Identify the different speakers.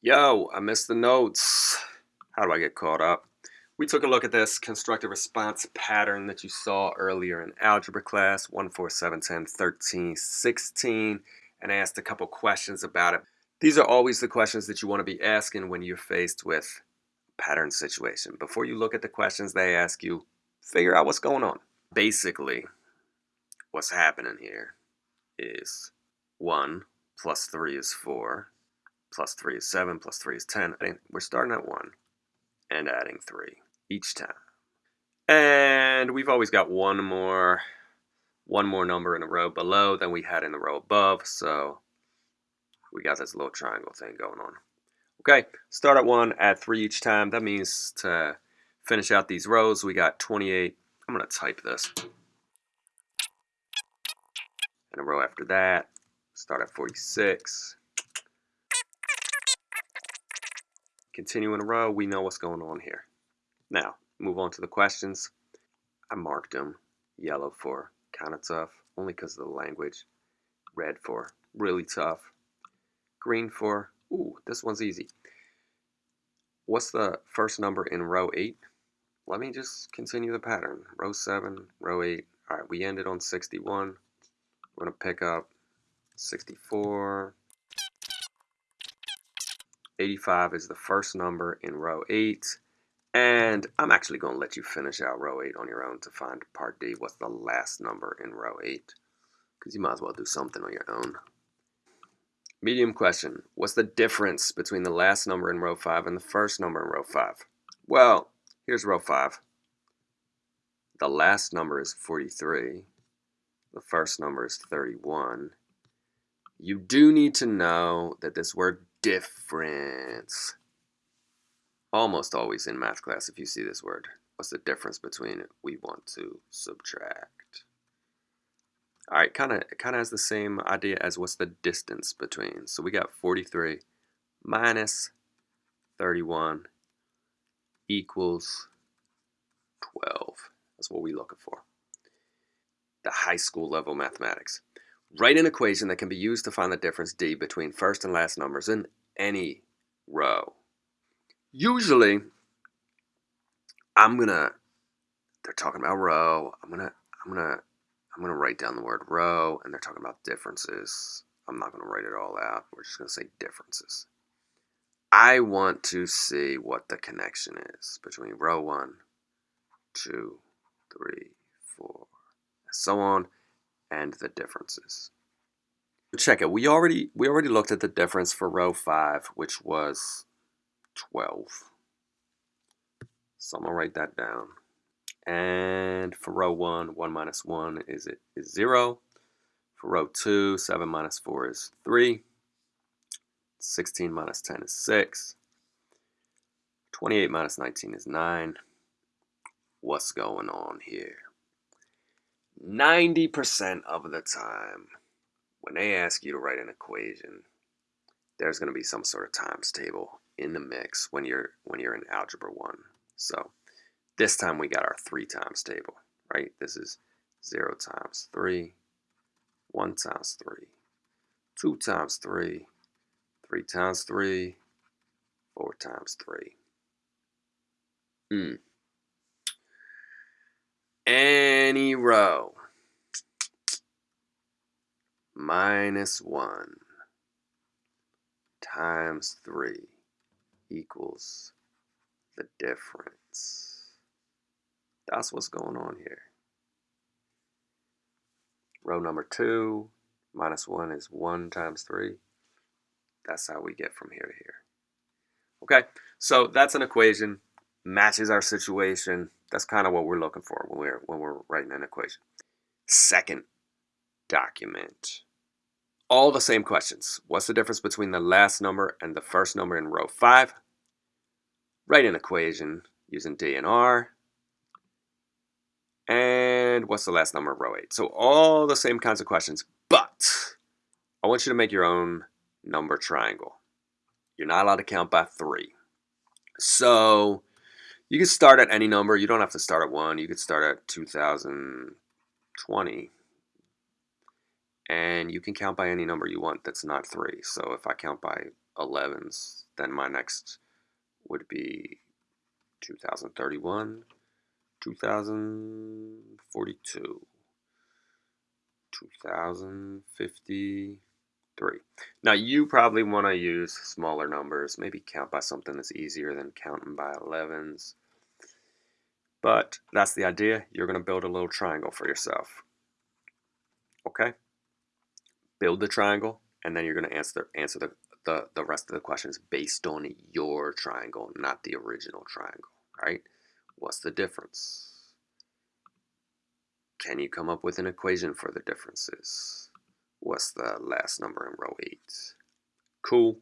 Speaker 1: Yo, I missed the notes. How do I get caught up? We took a look at this constructive response pattern that you saw earlier in algebra class, 1, 4, 7, 10, 13, 16, and asked a couple questions about it. These are always the questions that you want to be asking when you're faced with a pattern situation. Before you look at the questions they ask you, figure out what's going on. Basically, what's happening here is 1 plus 3 is 4, plus 3 is 7, plus 3 is 10. I think We're starting at 1 and adding 3 each time. And we've always got one more one more number in a row below than we had in the row above, so we got this little triangle thing going on. Okay, start at 1, add 3 each time. That means to finish out these rows, we got 28. I'm going to type this. And a row after that, start at 46. Continue in a row, we know what's going on here. Now, move on to the questions. I marked them yellow for kind of tough, only because of the language. Red for really tough. Green for, ooh, this one's easy. What's the first number in row 8? Let me just continue the pattern. Row 7, row 8. All right, we ended on 61. We're going to pick up 64, 85 is the first number in row 8. And I'm actually going to let you finish out row 8 on your own to find part D. What's the last number in row 8? Because you might as well do something on your own. Medium question. What's the difference between the last number in row 5 and the first number in row 5? Well, here's row 5. The last number is 43. The first number is 31. You do need to know that this word difference. Almost always in math class if you see this word. What's the difference between we want to subtract? All right, kind of kind of has the same idea as what's the distance between. So we got 43 minus 31 equals 12. That's what we're looking for. The high school level mathematics. Write an equation that can be used to find the difference d between first and last numbers in any row. Usually, I'm gonna, they're talking about row, I'm gonna, I'm gonna, I'm gonna write down the word row, and they're talking about differences. I'm not gonna write it all out, we're just gonna say differences. I want to see what the connection is between row one, two, three, four, and so on and the differences. Check it. We already we already looked at the difference for row 5, which was 12. So I'm going to write that down. And for row 1, 1 minus 1 is it is 0. For row 2, 7 minus 4 is 3. 16 minus 10 is 6. 28 minus 19 is 9. What's going on here? 90% of the time, when they ask you to write an equation, there's going to be some sort of times table in the mix when you're when you're in algebra 1. So this time we got our 3 times table, right? This is 0 times 3, 1 times 3, 2 times 3, 3 times 3, 4 times 3. Hmm any row minus 1 times 3 equals the difference. That's what's going on here. Row number 2 minus 1 is 1 times 3. That's how we get from here to here. Okay, so that's an equation, matches our situation, that's kind of what we're looking for when we're when we're writing an equation. Second document. All the same questions. What's the difference between the last number and the first number in row 5? Write an equation using D and R. And what's the last number of row 8? So all the same kinds of questions, but I want you to make your own number triangle. You're not allowed to count by 3. So you can start at any number. You don't have to start at 1. You could start at 2020. And you can count by any number you want that's not 3. So if I count by 11s. Then my next would be 2031, 2042, 2053. Now you probably want to use smaller numbers, maybe count by something that's easier than counting by 11s. But that's the idea. You're going to build a little triangle for yourself. Build the triangle, and then you're going to answer, answer the, the, the rest of the questions based on your triangle, not the original triangle, right? What's the difference? Can you come up with an equation for the differences? What's the last number in row 8? Cool.